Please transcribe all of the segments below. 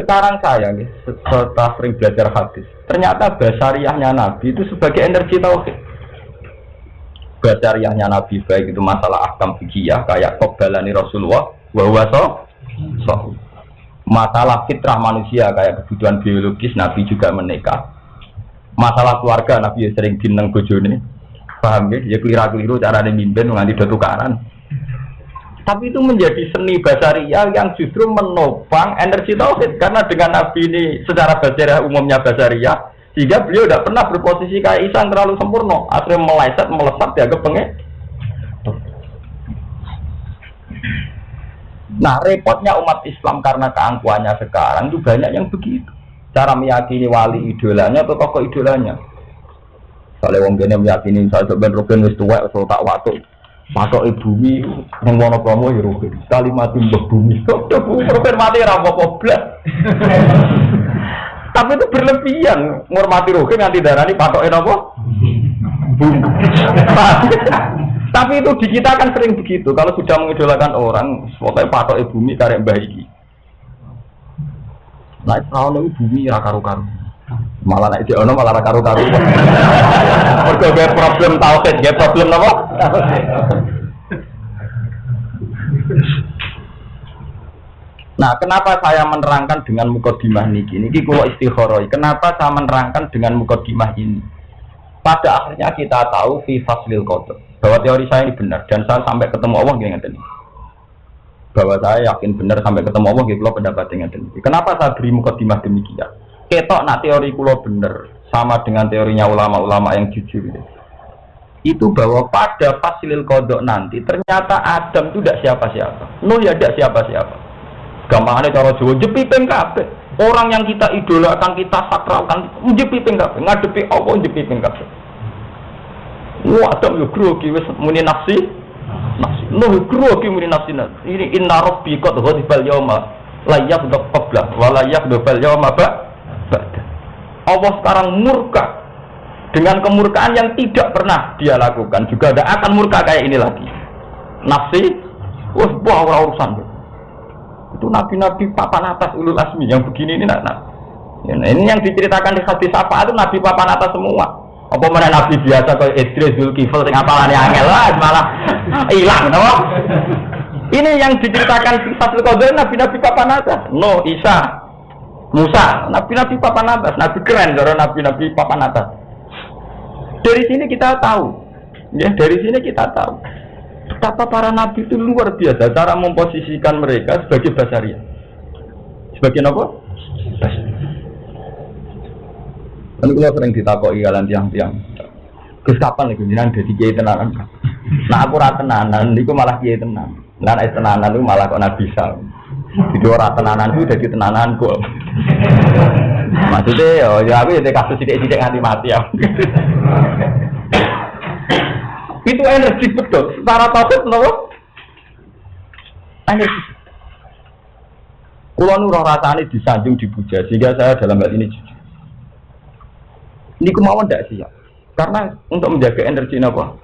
Sekarang saya nih, setelah sering belajar hadis, ternyata basariahnya Nabi itu sebagai energi tauhid. Basariahnya Nabi baik itu masalah akam fikih kayak kobalani Rasulullah, bahwa so, so. Masalah fitrah manusia kayak kebutuhan biologis Nabi juga menikah. Masalah keluarga Nabi sering dineng bojone. Paham ya? Ya keliru-keliru cara mimpin nganti tukaran tapi itu menjadi seni basaria yang justru menopang energi tauhid. Karena dengan Nabi ini secara basaria umumnya basaria sehingga beliau tidak pernah berposisi kayak Isa terlalu sempurna. Akhirnya meleset melesat dianggap pengek. Nah repotnya umat Islam karena keangkuhannya sekarang itu banyak yang begitu. Cara meyakini wali idolanya atau tokoh idolanya? Kalau wong meyakini saya sebenarnya Rukin wis tuwek tak waktu Patok bumi yang mau promo ya rugi. Sekali mati mbah bumi. Rugi mati rapo koblas. Tapi itu berlebihan. Ngormati rugi nganti darah ini patok apa? Bumi. Tapi itu di kita kan sering begitu. Kalau sudah mengidolakan orang, pokoknya patok bumi karek baiki. Nah, itu bumi ya karu-karu malah naik di ono malah karu karu mereka gak problem tauhid gak problem apa Nah, kenapa saya menerangkan dengan mukodimah niki? Niki kulo istikharoi. Kenapa saya menerangkan dengan mukodimah ini? Pada akhirnya kita tahu fi faslil qadar bahwa teori saya ini benar dan saya sampai ketemu Allah gini ngeten. Bahwa saya yakin benar sampai ketemu Allah gitu pendapat dengan. Kenapa saya beri mukodimah demikian? Ketok nak teori kulo bener sama dengan teorinya ulama-ulama yang jujur itu. Bahwa pada fasilil kodok nanti ternyata Adam itu tidak siapa-siapa. Nuh ya tidak siapa-siapa. Gampangannya cara Jawa jepiping kabeh. Orang yang kita idolakan, kita sakralkan, jepiping kabeh. Ngadepi apa jepiping kabeh. Wah, Adam yo grogi wis muni nafsi. Nafsi. Nuh grogi muni nafsi. Ini inna rabbi qad ghadibal yauma la yaghdab qabla wa la yaghdab yauma ba' Allah sekarang murka dengan kemurkaan yang tidak pernah dia lakukan. Juga tidak akan murka kayak ini lagi. Nafsi wah wah urusan. Itu nabi-nabi papan atas ulul asmi yang begini ini nak, nak. Ini yang diceritakan di hadis apa? Itu nabi papan atas semua. Apa mana nabi biasa kayak Idris Zulkifl sing apalane angel lah malah hilang no? ini yang diceritakan di Fatul Qadar nabi-nabi papan atas. No Isa Musa, nabi-nabi papan atas, nabi keren, cara nabi-nabi papan atas. Dari sini kita tahu, ya dari sini kita tahu betapa para nabi itu luar biasa cara memposisikan mereka sebagai basaria. Sebagai apa? Kan kalau sering ditakoi kalian tiang-tiang. Gus kapan lagi jenengan dadi kiai tenanan? Nah aku ora tenanan, niku malah kiai tenan. Nek tenanan itu malah kok nabi sal. Jadi orang tenanan itu jadi tenanan kok. Maksudnya ya, ya aku ya kasus sidik-sidik nganti mati ya. itu energi betul. Secara tauhid nopo? Energi. Kulo nu rasane disanjung dipuja sehingga saya dalam hal ini jujur. Ini kemauan tidak siap. Karena untuk menjaga energi apa?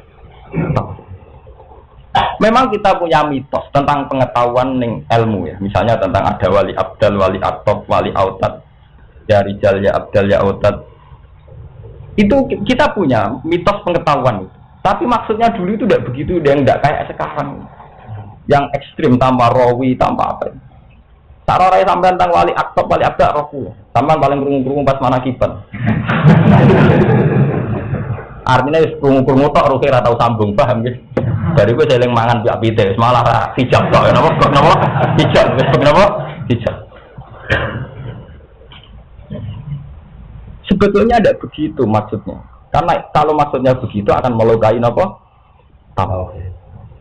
Memang kita punya mitos tentang pengetahuan ning ilmu ya. Misalnya tentang ada wali abdal, wali atop, wali autat, ya rijal, ya abdal, ya autat. Itu kita punya mitos pengetahuan. Tapi maksudnya dulu itu tidak begitu, dan tidak kayak sekarang. Yang ekstrim tanpa rawi, tanpa apa. Tak rorai sampai tentang wali atop, wali abdal, rohku. Sampai paling kerungu-kerungu pas mana kipan. Artinya kerungu-kerungu tok, rohku ratau sambung, paham gitu. Dari gue seling mangan biak pite, malah ra hijab kok. Kenapa? Kenapa? Hijab, kenapa? Hijab. Sebetulnya ada begitu maksudnya. Karena kalau maksudnya begitu akan melukai apa? Tauhid.